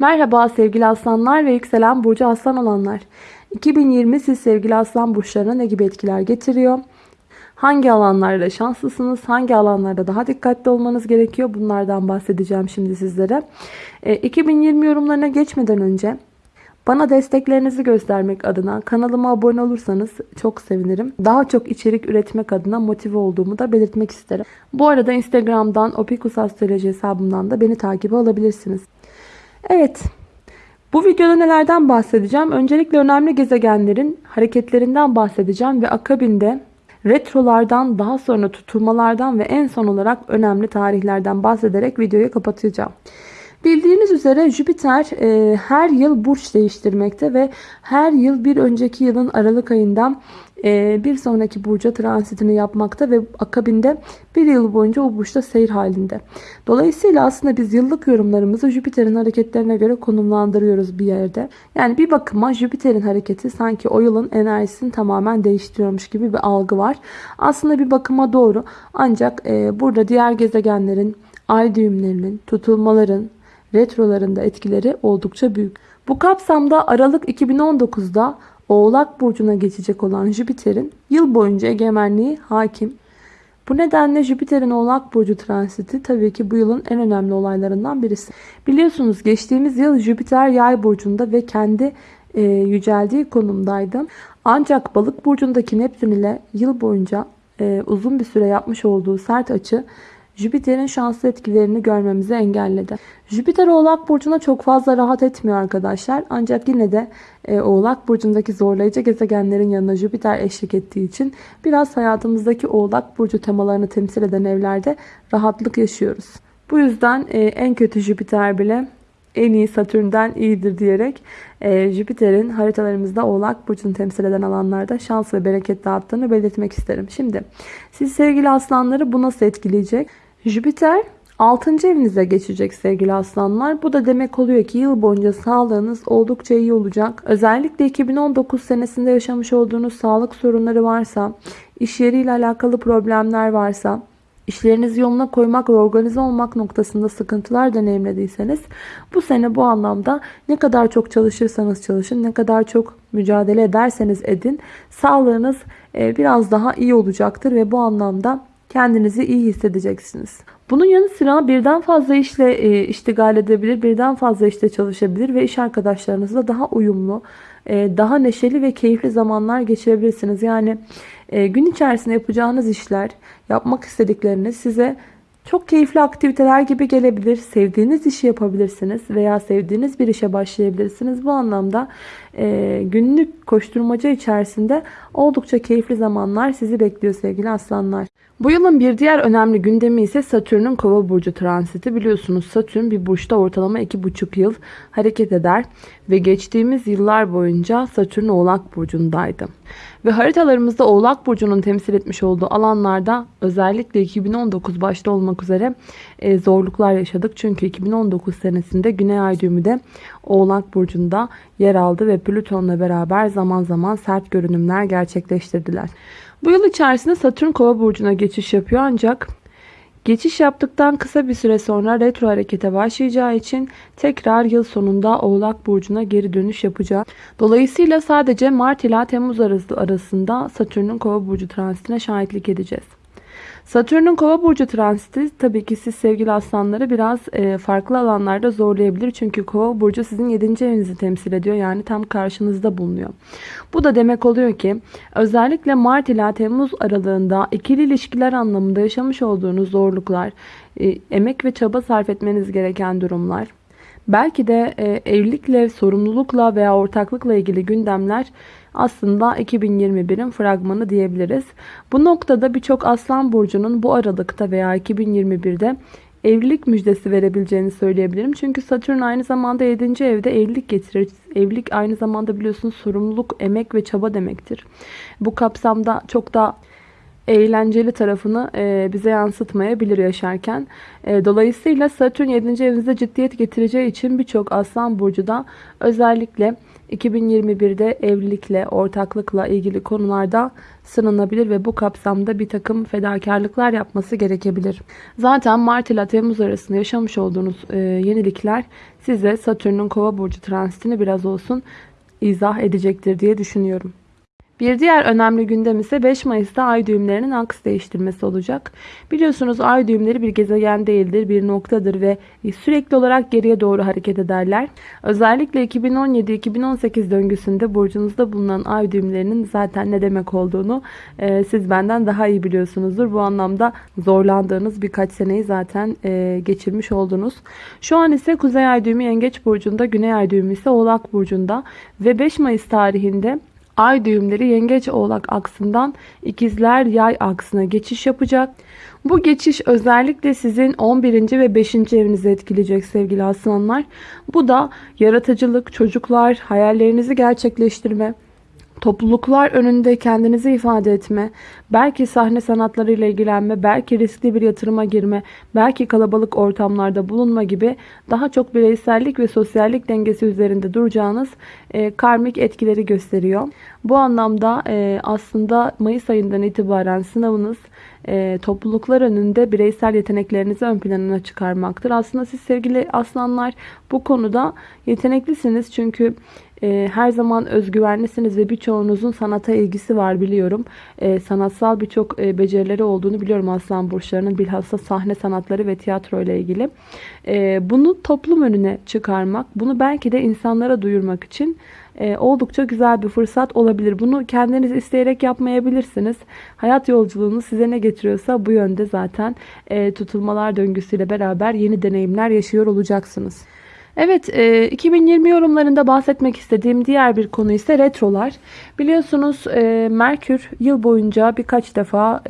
Merhaba sevgili aslanlar ve yükselen burcu aslan olanlar. 2020 siz sevgili aslan burçlarına ne gibi etkiler getiriyor? Hangi alanlarda şanslısınız? Hangi alanlarda daha dikkatli olmanız gerekiyor? Bunlardan bahsedeceğim şimdi sizlere. E, 2020 yorumlarına geçmeden önce bana desteklerinizi göstermek adına kanalıma abone olursanız çok sevinirim. Daha çok içerik üretmek adına motive olduğumu da belirtmek isterim. Bu arada Instagram'dan Opikus Astroloji hesabımdan da beni takibe alabilirsiniz. Evet. Bu videoda nelerden bahsedeceğim? Öncelikle önemli gezegenlerin hareketlerinden bahsedeceğim ve akabinde retrolardan, daha sonra tutulmalardan ve en son olarak önemli tarihlerden bahsederek videoyu kapatacağım. Bildiğiniz üzere Jüpiter e, her yıl burç değiştirmekte ve her yıl bir önceki yılın Aralık ayından bir sonraki burca transitini yapmakta ve akabinde bir yıl boyunca o burçta seyir halinde. Dolayısıyla aslında biz yıllık yorumlarımızı Jüpiter'in hareketlerine göre konumlandırıyoruz bir yerde. Yani bir bakıma Jüpiter'in hareketi sanki o yılın enerjisini tamamen değiştiriyormuş gibi bir algı var. Aslında bir bakıma doğru ancak e, burada diğer gezegenlerin ay düğümlerinin, tutulmaların, retrolarında etkileri oldukça büyük. Bu kapsamda Aralık 2019'da Oğlak Burcu'na geçecek olan Jüpiter'in yıl boyunca egemenliği hakim. Bu nedenle Jüpiter'in Oğlak Burcu transiti tabii ki bu yılın en önemli olaylarından birisi. Biliyorsunuz geçtiğimiz yıl Jüpiter Yay Burcu'nda ve kendi e, yüceldiği konumdaydı. Ancak Balık Burcu'ndaki Neptün ile yıl boyunca e, uzun bir süre yapmış olduğu sert açı Jüpiter'in şanslı etkilerini görmemizi engelledi. Jüpiter Oğlak Burcu'na çok fazla rahat etmiyor arkadaşlar. Ancak yine de e, Oğlak Burcu'ndaki zorlayıcı gezegenlerin yanına Jüpiter eşlik ettiği için biraz hayatımızdaki Oğlak Burcu temalarını temsil eden evlerde rahatlık yaşıyoruz. Bu yüzden e, en kötü Jüpiter bile en iyi Satürn'den iyidir diyerek e, Jüpiter'in haritalarımızda Oğlak Burcu'nu temsil eden alanlarda şans ve bereket dağıttığını belirtmek isterim. Şimdi siz sevgili aslanları bu nasıl etkileyecek? Jüpiter 6. evinize geçecek sevgili aslanlar. Bu da demek oluyor ki yıl boyunca sağlığınız oldukça iyi olacak. Özellikle 2019 senesinde yaşamış olduğunuz sağlık sorunları varsa, iş yeriyle alakalı problemler varsa, işlerinizi yoluna koymak ve organize olmak noktasında sıkıntılar deneyimlediyseniz bu sene bu anlamda ne kadar çok çalışırsanız çalışın, ne kadar çok mücadele ederseniz edin sağlığınız e, biraz daha iyi olacaktır ve bu anlamda kendinizi iyi hissedeceksiniz. Bunun yanı sıra birden fazla işle e, iştigal edebilir, birden fazla işte çalışabilir ve iş arkadaşlarınızla daha uyumlu, e, daha neşeli ve keyifli zamanlar geçirebilirsiniz. Yani e, gün içerisinde yapacağınız işler, yapmak istedikleriniz size çok keyifli aktiviteler gibi gelebilir. Sevdiğiniz işi yapabilirsiniz veya sevdiğiniz bir işe başlayabilirsiniz. Bu anlamda e, günlük koşturmaca içerisinde oldukça keyifli zamanlar sizi bekliyor sevgili aslanlar. Bu yılın bir diğer önemli gündemi ise Satürn'ün kova burcu transiti. Biliyorsunuz Satürn bir burçta ortalama 2,5 yıl hareket eder ve geçtiğimiz yıllar boyunca Satürn oğlak burcundaydı. Ve haritalarımızda oğlak burcunun temsil etmiş olduğu alanlarda özellikle 2019 başta olmak üzere e, zorluklar yaşadık. Çünkü 2019 senesinde Güney Ay düğümü de oğlak burcunda yer aldı ve Plüton'la beraber zaman zaman sert görünümler gerçekleştirdiler. Bu yıl içerisinde Satürn kova burcuna geçiş yapıyor ancak geçiş yaptıktan kısa bir süre sonra retro harekete başlayacağı için tekrar yıl sonunda oğlak burcuna geri dönüş yapacak. Dolayısıyla sadece Mart ile Temmuz arasında Satürn'ün kova burcu transitine şahitlik edeceğiz. Satürn'ün kova burcu transiti tabii ki siz sevgili aslanları biraz e, farklı alanlarda zorlayabilir. Çünkü kova burcu sizin 7. evinizi temsil ediyor. Yani tam karşınızda bulunuyor. Bu da demek oluyor ki özellikle Mart ila Temmuz aralığında ikili ilişkiler anlamında yaşamış olduğunuz zorluklar, e, emek ve çaba sarf etmeniz gereken durumlar, belki de e, evlilikle, sorumlulukla veya ortaklıkla ilgili gündemler aslında 2021'in fragmanı diyebiliriz. Bu noktada birçok aslan burcunun bu aralıkta veya 2021'de evlilik müjdesi verebileceğini söyleyebilirim. Çünkü Satürn aynı zamanda 7. evde evlilik getirir. Evlilik aynı zamanda biliyorsunuz sorumluluk, emek ve çaba demektir. Bu kapsamda çok da eğlenceli tarafını e, bize yansıtmayabilir yaşarken. E, dolayısıyla Satürn 7. evinizde ciddiyet getireceği için birçok Aslan Burcu da özellikle 2021'de evlilikle, ortaklıkla ilgili konularda sınanabilir ve bu kapsamda bir takım fedakarlıklar yapması gerekebilir. Zaten Mart ile Temmuz arasında yaşamış olduğunuz e, yenilikler size Satürn'ün kova burcu transitini biraz olsun izah edecektir diye düşünüyorum. Bir diğer önemli gündem ise 5 Mayıs'ta ay düğümlerinin aks değiştirmesi olacak. Biliyorsunuz ay düğümleri bir gezegen değildir, bir noktadır ve sürekli olarak geriye doğru hareket ederler. Özellikle 2017-2018 döngüsünde burcunuzda bulunan ay düğümlerinin zaten ne demek olduğunu e, siz benden daha iyi biliyorsunuzdur. Bu anlamda zorlandığınız birkaç seneyi zaten e, geçirmiş oldunuz. Şu an ise Kuzey Ay düğümü Yengeç burcunda, Güney Ay düğümü ise Oğlak burcunda ve 5 Mayıs tarihinde Ay düğümleri yengeç oğlak aksından ikizler yay aksına geçiş yapacak. Bu geçiş özellikle sizin 11. ve 5. evinizi etkileyecek sevgili aslanlar. Bu da yaratıcılık, çocuklar, hayallerinizi gerçekleştirme, topluluklar önünde kendinizi ifade etme, belki sahne sanatlarıyla ilgilenme, belki riskli bir yatırıma girme, belki kalabalık ortamlarda bulunma gibi daha çok bireysellik ve sosyallik dengesi üzerinde duracağınız e, karmik etkileri gösteriyor. Bu anlamda e, aslında Mayıs ayından itibaren sınavınız e, topluluklar önünde bireysel yeteneklerinizi ön planına çıkarmaktır. Aslında siz sevgili aslanlar bu konuda yeteneklisiniz çünkü e, her zaman özgüvenlisiniz ve birçoğunuzun sanata ilgisi var biliyorum. E, sanatsal birçok e, becerileri olduğunu biliyorum aslan burçlarının bilhassa sahne sanatları ve tiyatro ile ilgili. E, bunu toplum önüne çıkarmak, bunu belki de insanlara duyurmak için e, oldukça güzel bir fırsat olabilir. Bunu kendiniz isteyerek yapmayabilirsiniz. Hayat yolculuğunu size ne getiriyorsa bu yönde zaten e, tutulmalar döngüsüyle beraber yeni deneyimler yaşıyor olacaksınız. Evet, 2020 e, yorumlarında bahsetmek istediğim diğer bir konu ise retrolar. Biliyorsunuz Merkür yıl boyunca birkaç defa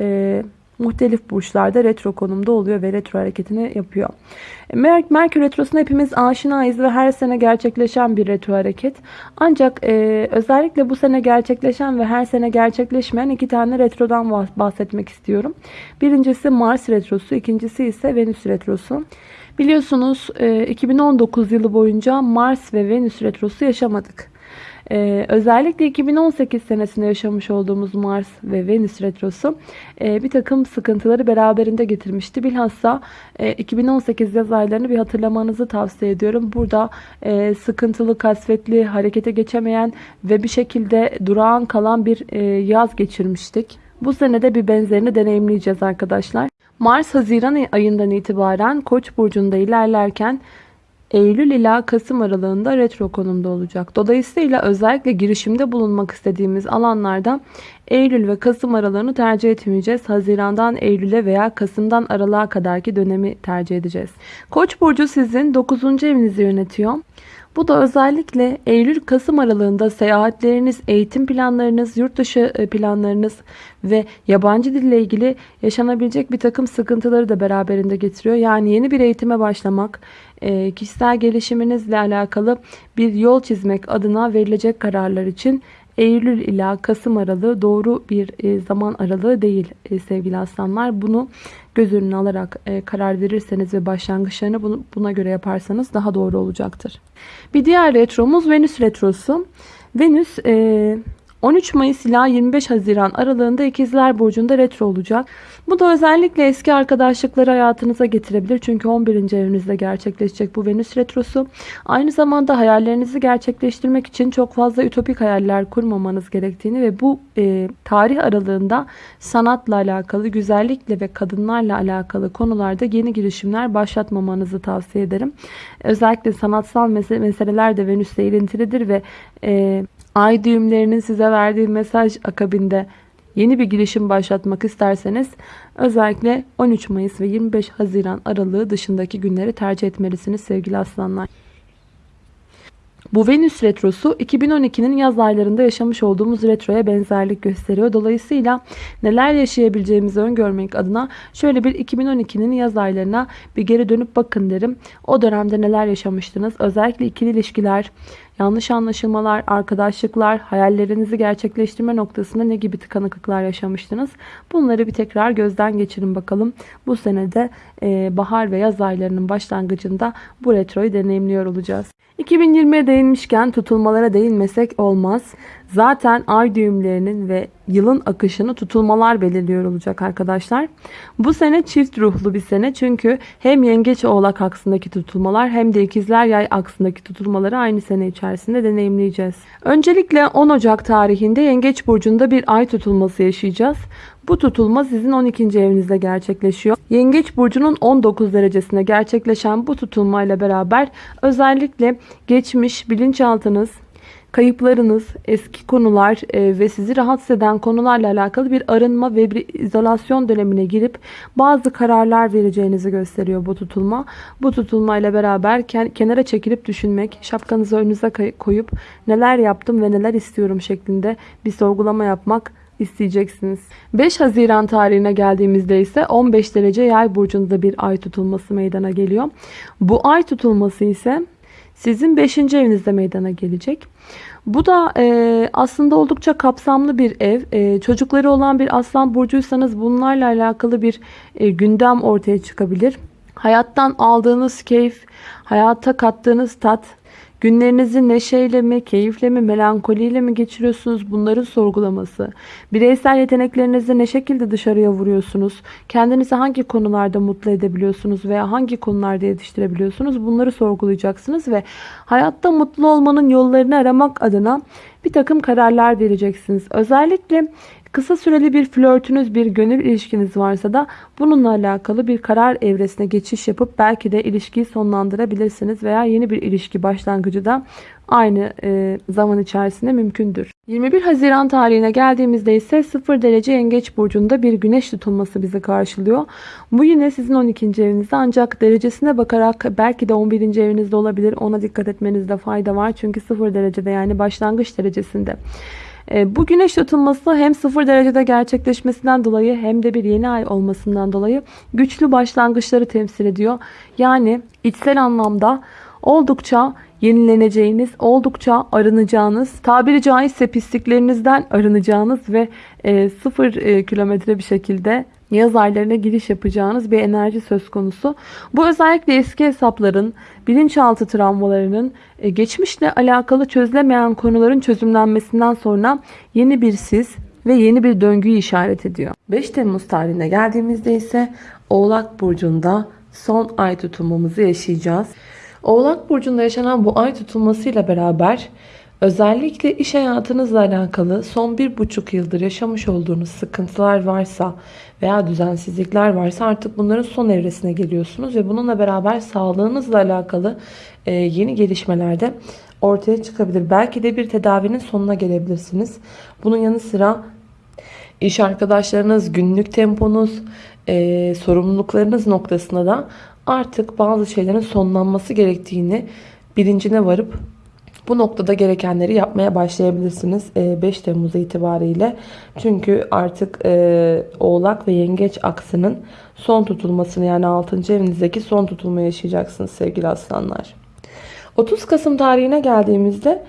muhtelif burçlarda retro konumda oluyor ve retro hareketini yapıyor. Mer Merkür Retrosu'na hepimiz aşinayız ve her sene gerçekleşen bir retro hareket. Ancak e, özellikle bu sene gerçekleşen ve her sene gerçekleşmeyen iki tane retrodan bahsetmek istiyorum. Birincisi Mars Retrosu, ikincisi ise Venüs Retrosu. Biliyorsunuz e, 2019 yılı boyunca Mars ve Venüs Retrosu yaşamadık. Ee, özellikle 2018 senesinde yaşamış olduğumuz Mars ve Venüs retrosu e, bir takım sıkıntıları beraberinde getirmişti. Bilhassa e, 2018 yaz aylarını bir hatırlamanızı tavsiye ediyorum. Burada e, sıkıntılı, kasvetli, harekete geçemeyen ve bir şekilde durağan kalan bir e, yaz geçirmiştik. Bu senede bir benzerini deneyimleyeceğiz arkadaşlar. Mars Haziran ayından itibaren Koç burcunda ilerlerken Eylül ila Kasım aralığında retro konumda olacak. Dolayısıyla özellikle girişimde bulunmak istediğimiz alanlarda Eylül ve Kasım aralığını tercih etmeyeceğiz. Hazirandan Eylül'e veya Kasım'dan aralığa kadarki dönemi tercih edeceğiz. Koç burcu sizin 9. evinizi yönetiyor. Bu da özellikle Eylül-Kasım aralığında seyahatleriniz, eğitim planlarınız, yurt dışı e, planlarınız ve yabancı dille ilgili yaşanabilecek bir takım sıkıntıları da beraberinde getiriyor. Yani yeni bir eğitime başlamak, e, kişisel gelişiminizle alakalı bir yol çizmek adına verilecek kararlar için Eylül ila Kasım aralığı doğru bir e, zaman aralığı değil sevgili aslanlar. Bunu göz önüne alarak karar verirseniz ve başlangıçlarını buna göre yaparsanız daha doğru olacaktır. Bir diğer retromuz Venüs retrosu. Venüs 13 Mayıs ila 25 Haziran aralığında İkizler Burcu'nda retro olacak. Bu da özellikle eski arkadaşlıkları hayatınıza getirebilir. Çünkü 11. evinizde gerçekleşecek bu Venüs retrosu. Aynı zamanda hayallerinizi gerçekleştirmek için çok fazla ütopik hayaller kurmamanız gerektiğini ve bu e, tarih aralığında sanatla alakalı, güzellikle ve kadınlarla alakalı konularda yeni girişimler başlatmamanızı tavsiye ederim. Özellikle sanatsal meseleler de Venüs'le ilintilidir ve e, ay düğümlerinin size verdiği mesaj akabinde yeni bir girişim başlatmak isterseniz özellikle 13 Mayıs ve 25 Haziran aralığı dışındaki günleri tercih etmelisiniz sevgili aslanlar. Bu Venüs retrosu 2012'nin yaz aylarında yaşamış olduğumuz retroya benzerlik gösteriyor. Dolayısıyla neler yaşayabileceğimizi öngörmek adına şöyle bir 2012'nin yaz aylarına bir geri dönüp bakın derim. O dönemde neler yaşamıştınız? Özellikle ikili ilişkiler, yanlış anlaşılmalar, arkadaşlıklar, hayallerinizi gerçekleştirme noktasında ne gibi tıkanıklıklar yaşamıştınız? Bunları bir tekrar gözden geçirin bakalım. Bu senede bahar ve yaz aylarının başlangıcında bu retroyu deneyimliyor olacağız. 2020'ye değinmişken tutulmalara değinmesek olmaz. Zaten ay düğümlerinin ve yılın akışını tutulmalar belirliyor olacak arkadaşlar. Bu sene çift ruhlu bir sene çünkü hem yengeç oğlak aksındaki tutulmalar hem de ikizler yay aksındaki tutulmaları aynı sene içerisinde deneyimleyeceğiz. Öncelikle 10 Ocak tarihinde yengeç burcunda bir ay tutulması yaşayacağız. Bu tutulma sizin 12. evinizde gerçekleşiyor. Yengeç burcunun 19 derecesine gerçekleşen bu tutulmayla beraber özellikle geçmiş bilinçaltınız, kayıplarınız, eski konular e, ve sizi rahatsız eden konularla alakalı bir arınma ve bir izolasyon dönemine girip bazı kararlar vereceğinizi gösteriyor bu tutulma. Bu tutulma ile beraber kenara çekilip düşünmek, şapkanızı önünüze koyup neler yaptım ve neler istiyorum şeklinde bir sorgulama yapmak isteyeceksiniz. 5 Haziran tarihine geldiğimizde ise 15 derece yay burcunda bir ay tutulması meydana geliyor. Bu ay tutulması ise sizin 5. evinizde meydana gelecek. Bu da e, aslında oldukça kapsamlı bir ev. E, çocukları olan bir aslan burcuysanız bunlarla alakalı bir e, gündem ortaya çıkabilir. Hayattan aldığınız keyif, hayata kattığınız tat, Günlerinizi neşeyle mi, keyifle mi, melankoliyle mi geçiriyorsunuz? Bunların sorgulaması. Bireysel yeteneklerinizi ne şekilde dışarıya vuruyorsunuz? Kendinizi hangi konularda mutlu edebiliyorsunuz veya hangi konularda yetiştirebiliyorsunuz? Bunları sorgulayacaksınız ve hayatta mutlu olmanın yollarını aramak adına bir takım kararlar vereceksiniz. Özellikle Kısa süreli bir flörtünüz, bir gönül ilişkiniz varsa da bununla alakalı bir karar evresine geçiş yapıp belki de ilişkiyi sonlandırabilirsiniz veya yeni bir ilişki başlangıcı da aynı e, zaman içerisinde mümkündür. 21 Haziran tarihine geldiğimizde ise 0 derece yengeç burcunda bir güneş tutulması bizi karşılıyor. Bu yine sizin 12. evinizde ancak derecesine bakarak belki de 11. evinizde olabilir. Ona dikkat etmenizde fayda var. Çünkü 0 derecede yani başlangıç derecesinde. E, bu güneş tutulması hem 0 derecede gerçekleşmesinden dolayı hem de bir yeni ay olmasından dolayı güçlü başlangıçları temsil ediyor. Yani içsel anlamda oldukça yenileneceğiniz, oldukça arınacağınız, tabiri caizse pisliklerinizden arınacağınız ve e, sıfır e, kilometre bir şekilde yaz aylarına giriş yapacağınız bir enerji söz konusu. Bu özellikle eski hesapların, bilinçaltı travmalarının, e, geçmişle alakalı çözülemeyen konuların çözümlenmesinden sonra yeni bir siz ve yeni bir döngüyü işaret ediyor. 5 Temmuz tarihine geldiğimizde ise Oğlak Burcu'nda son ay tutulmamızı yaşayacağız. Oğlak Burcu'nda yaşanan bu ay tutulmasıyla beraber Özellikle iş hayatınızla alakalı son bir buçuk yıldır yaşamış olduğunuz sıkıntılar varsa veya düzensizlikler varsa artık bunların son evresine geliyorsunuz ve bununla beraber sağlığınızla alakalı e, yeni gelişmeler de ortaya çıkabilir. Belki de bir tedavinin sonuna gelebilirsiniz. Bunun yanı sıra iş arkadaşlarınız, günlük temponuz, e, sorumluluklarınız noktasında da artık bazı şeylerin sonlanması gerektiğini bilincine varıp bu noktada gerekenleri yapmaya başlayabilirsiniz 5 e, Temmuz itibariyle. Çünkü artık e, Oğlak ve Yengeç aksının son tutulmasını yani 6. evinizdeki son tutulmayı yaşayacaksınız sevgili aslanlar. 30 Kasım tarihine geldiğimizde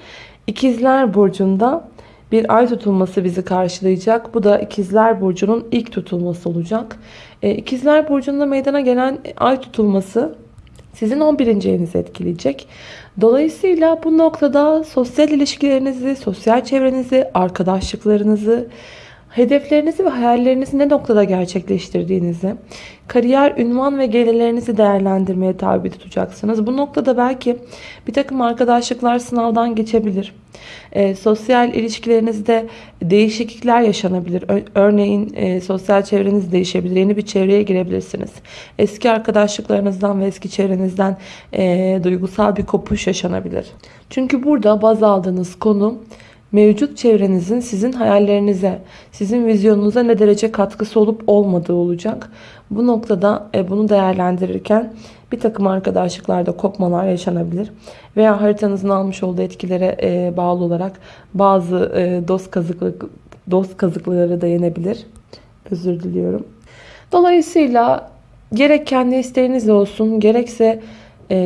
İkizler Burcu'nda bir ay tutulması bizi karşılayacak. Bu da İkizler Burcu'nun ilk tutulması olacak. E, İkizler Burcu'nda meydana gelen ay tutulması sizin 11. evinizi etkileyecek. Dolayısıyla bu noktada sosyal ilişkilerinizi, sosyal çevrenizi, arkadaşlıklarınızı, hedeflerinizi ve hayallerinizi ne noktada gerçekleştirdiğinizi, kariyer, ünvan ve gelirlerinizi değerlendirmeye tabi tutacaksınız. Bu noktada belki bir takım arkadaşlıklar sınavdan geçebilir. E, sosyal ilişkilerinizde değişiklikler yaşanabilir. Örneğin e, sosyal çevreniz değişebilir. Yeni bir çevreye girebilirsiniz. Eski arkadaşlıklarınızdan ve eski çevrenizden e, duygusal bir kopuş yaşanabilir. Çünkü burada baz aldığınız konu mevcut çevrenizin sizin hayallerinize, sizin vizyonunuza ne derece katkısı olup olmadığı olacak. Bu noktada e, bunu değerlendirirken bir takım arkadaşlıklarda kopmalar yaşanabilir. Veya haritanızın almış olduğu etkilere e, bağlı olarak bazı e, dost, kazıklık, dost kazıkları da yenebilir. Özür diliyorum. Dolayısıyla gerek kendi isteğinizle olsun gerekse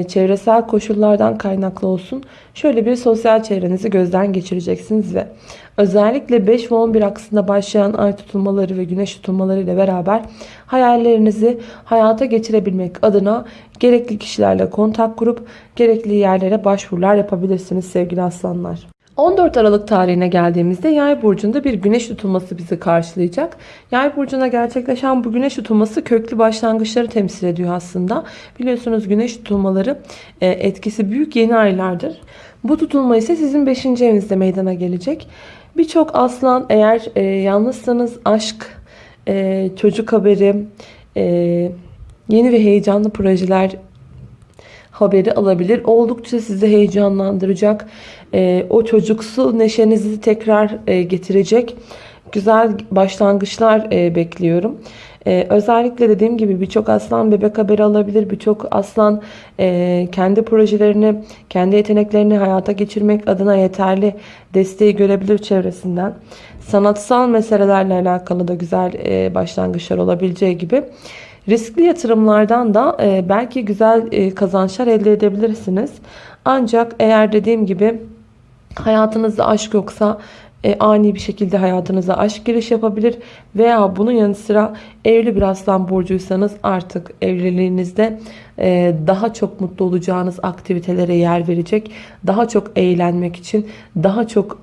çevresel koşullardan kaynaklı olsun şöyle bir sosyal çevrenizi gözden geçireceksiniz ve özellikle 5 ve 11 aksında başlayan ay tutulmaları ve güneş tutulmaları ile beraber hayallerinizi hayata geçirebilmek adına gerekli kişilerle kontak kurup gerekli yerlere başvurular yapabilirsiniz sevgili aslanlar. 14 Aralık tarihine geldiğimizde Yay burcunda bir güneş tutulması bizi karşılayacak. Yay burcunda gerçekleşen bu güneş tutulması köklü başlangıçları temsil ediyor aslında. Biliyorsunuz güneş tutulmaları e, etkisi büyük yeni aylardır. Bu tutulma ise sizin 5. evinizde meydana gelecek. Birçok aslan eğer e, yalnızsanız aşk, e, çocuk haberi, yeni ve heyecanlı projeler haberi alabilir. Oldukça sizi heyecanlandıracak. E, o çocuksu neşenizi tekrar e, getirecek güzel başlangıçlar e, bekliyorum. Ee, özellikle dediğim gibi birçok aslan bebek haberi alabilir. Birçok aslan e, kendi projelerini, kendi yeteneklerini hayata geçirmek adına yeterli desteği görebilir çevresinden. Sanatsal meselelerle alakalı da güzel e, başlangıçlar olabileceği gibi. Riskli yatırımlardan da e, belki güzel e, kazançlar elde edebilirsiniz. Ancak eğer dediğim gibi hayatınızda aşk yoksa e, ani bir şekilde hayatınıza aşk giriş yapabilir veya bunun yanı sıra evli bir aslan burcuysanız artık evliliğinizde e, daha çok mutlu olacağınız aktivitelere yer verecek daha çok eğlenmek için daha çok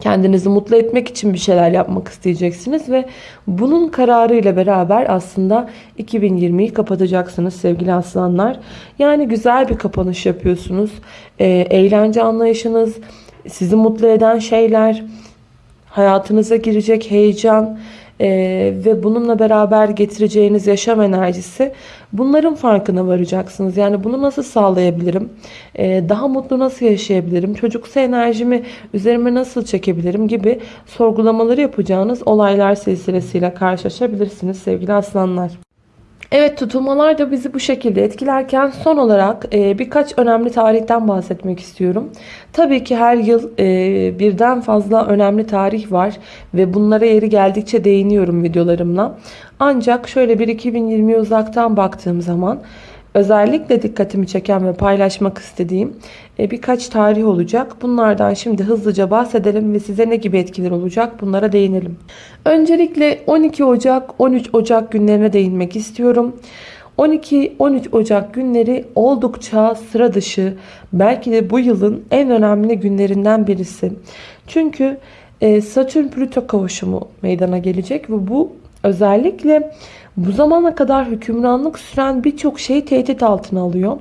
kendinizi mutlu etmek için bir şeyler yapmak isteyeceksiniz ve bunun kararıyla beraber aslında 2020'yi kapatacaksınız sevgili aslanlar. Yani güzel bir kapanış yapıyorsunuz. E, eğlence anlayışınız, sizi mutlu eden şeyler, hayatınıza girecek heyecan e, ve bununla beraber getireceğiniz yaşam enerjisi bunların farkına varacaksınız. Yani bunu nasıl sağlayabilirim? E, daha mutlu nasıl yaşayabilirim? Çocuksu enerjimi üzerime nasıl çekebilirim gibi sorgulamaları yapacağınız olaylar silsilesiyle karşılaşabilirsiniz sevgili aslanlar. Evet tutulmalar da bizi bu şekilde etkilerken son olarak e, birkaç önemli tarihten bahsetmek istiyorum. Tabii ki her yıl e, birden fazla önemli tarih var ve bunlara yeri geldikçe değiniyorum videolarımla. Ancak şöyle bir 2020'ye uzaktan baktığım zaman özellikle dikkatimi çeken ve paylaşmak istediğim e, birkaç tarih olacak. Bunlardan şimdi hızlıca bahsedelim ve size ne gibi etkiler olacak bunlara değinelim. Öncelikle 12 Ocak 13 Ocak günlerine değinmek istiyorum. 12-13 Ocak günleri oldukça sıra dışı belki de bu yılın en önemli günlerinden birisi. Çünkü e, Satürn-Plüto kavuşumu meydana gelecek ve bu özellikle bu zamana kadar hükümranlık süren birçok şeyi tehdit altına alıyor.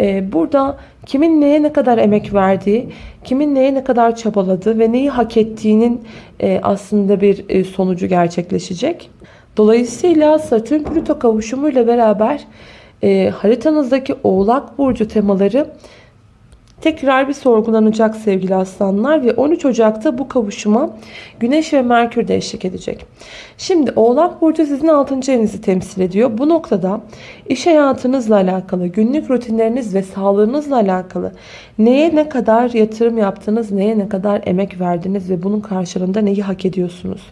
Ee, burada kimin neye ne kadar emek verdiği, kimin neye ne kadar çabaladığı ve neyi hak ettiğinin e, aslında bir e, sonucu gerçekleşecek. Dolayısıyla Satürn Plüto kavuşumu ile beraber e, haritanızdaki Oğlak Burcu temaları tekrar bir sorgulanacak sevgili aslanlar ve 13 Ocak'ta bu kavuşuma Güneş ve Merkür de eşlik edecek. Şimdi Oğlak Burcu sizin 6. evinizi temsil ediyor. Bu noktada iş hayatınızla alakalı, günlük rutinleriniz ve sağlığınızla alakalı neye ne kadar yatırım yaptınız, neye ne kadar emek verdiniz ve bunun karşılığında neyi hak ediyorsunuz?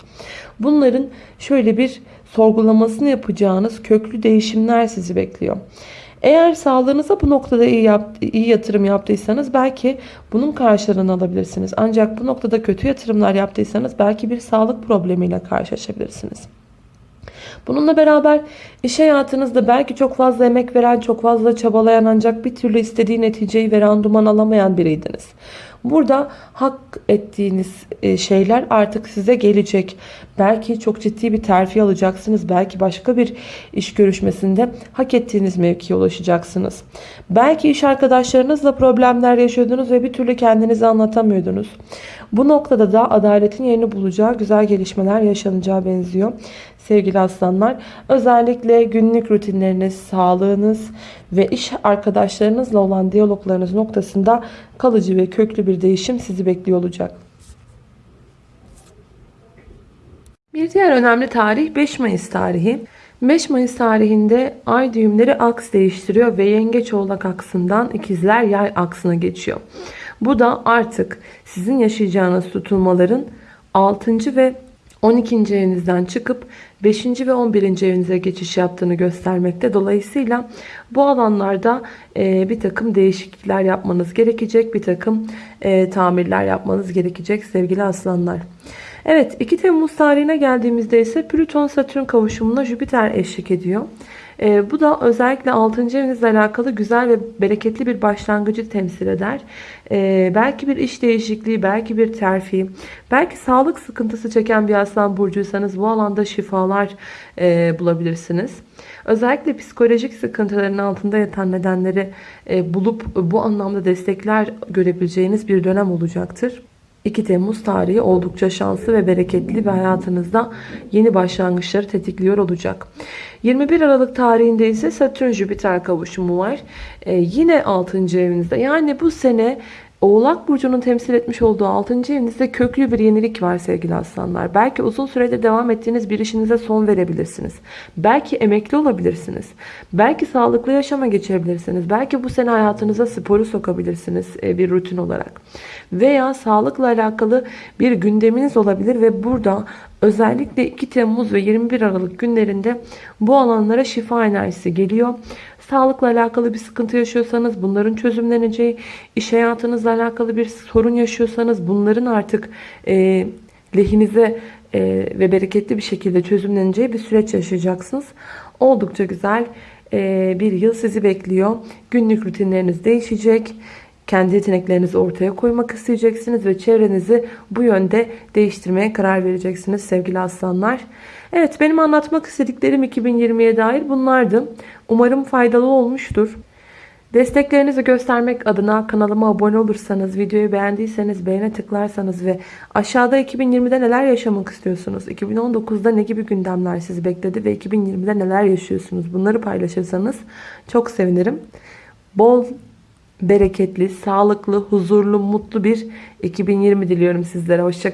Bunların şöyle bir sorgulamasını yapacağınız köklü değişimler sizi bekliyor. Eğer sağlığınıza bu noktada iyi, yap, iyi yatırım yaptıysanız belki bunun karşılığını alabilirsiniz. Ancak bu noktada kötü yatırımlar yaptıysanız belki bir sağlık problemiyle karşılaşabilirsiniz. Bununla beraber iş hayatınızda belki çok fazla emek veren, çok fazla çabalayan ancak bir türlü istediği neticeyi ve randuman alamayan biriydiniz. Burada hak ettiğiniz e, şeyler artık size gelecek. Belki çok ciddi bir terfi alacaksınız. Belki başka bir iş görüşmesinde hak ettiğiniz mevkiye ulaşacaksınız. Belki iş arkadaşlarınızla problemler yaşıyordunuz ve bir türlü kendinizi anlatamıyordunuz. Bu noktada da adaletin yerini bulacağı güzel gelişmeler yaşanacağı benziyor sevgili aslanlar. Özellikle günlük rutinleriniz, sağlığınız ve iş arkadaşlarınızla olan diyaloglarınız noktasında kalıcı ve köklü bir değişim sizi bekliyor olacak. Bir diğer önemli tarih 5 Mayıs tarihi. 5 Mayıs tarihinde ay düğümleri aks değiştiriyor ve yengeç oğlak aksından ikizler yay aksına geçiyor. Bu da artık sizin yaşayacağınız tutulmaların 6. ve 12. evinizden çıkıp 5. ve 11. evinize geçiş yaptığını göstermekte. Dolayısıyla bu alanlarda e, bir takım değişiklikler yapmanız gerekecek. Bir takım e, tamirler yapmanız gerekecek sevgili aslanlar. Evet 2 Temmuz tarihine geldiğimizde ise Plüton Satürn kavuşumuna Jüpiter eşlik ediyor. E, bu da özellikle 6. evinizle alakalı güzel ve bereketli bir başlangıcı temsil eder. E, belki bir iş değişikliği, belki bir terfi, belki sağlık sıkıntısı çeken bir aslan burcuysanız bu alanda şifalar e, bulabilirsiniz. Özellikle psikolojik sıkıntıların altında yatan nedenleri e, bulup bu anlamda destekler görebileceğiniz bir dönem olacaktır. 2 Temmuz tarihi oldukça şanslı ve bereketli ve hayatınızda yeni başlangıçları tetikliyor olacak. 21 Aralık tarihinde ise Satürn Jüpiter kavuşumu var. Ee, yine 6. evinizde. Yani bu sene Oğlak Burcu'nun temsil etmiş olduğu 6. evinizde köklü bir yenilik var sevgili aslanlar. Belki uzun süredir devam ettiğiniz bir işinize son verebilirsiniz. Belki emekli olabilirsiniz. Belki sağlıklı yaşama geçebilirsiniz. Belki bu sene hayatınıza sporu sokabilirsiniz e, bir rutin olarak. Veya sağlıkla alakalı bir gündeminiz olabilir ve burada özellikle 2 Temmuz ve 21 Aralık günlerinde bu alanlara şifa enerjisi geliyor. Sağlıkla alakalı bir sıkıntı yaşıyorsanız bunların çözümleneceği, iş hayatınızla alakalı bir sorun yaşıyorsanız bunların artık e, lehinize e, ve bereketli bir şekilde çözümleneceği bir süreç yaşayacaksınız. Oldukça güzel e, bir yıl sizi bekliyor. Günlük rutinleriniz değişecek. Kendi yeteneklerinizi ortaya koymak isteyeceksiniz ve çevrenizi bu yönde değiştirmeye karar vereceksiniz sevgili aslanlar. Evet benim anlatmak istediklerim 2020'ye dair bunlardı. Umarım faydalı olmuştur. Desteklerinizi göstermek adına kanalıma abone olursanız, videoyu beğendiyseniz beğene tıklarsanız ve aşağıda 2020'de neler yaşamak istiyorsunuz, 2019'da ne gibi gündemler sizi bekledi ve 2020'de neler yaşıyorsunuz bunları paylaşırsanız çok sevinirim. Bol bereketli, sağlıklı, huzurlu, mutlu bir 2020 diliyorum sizlere. Hoşçakalın.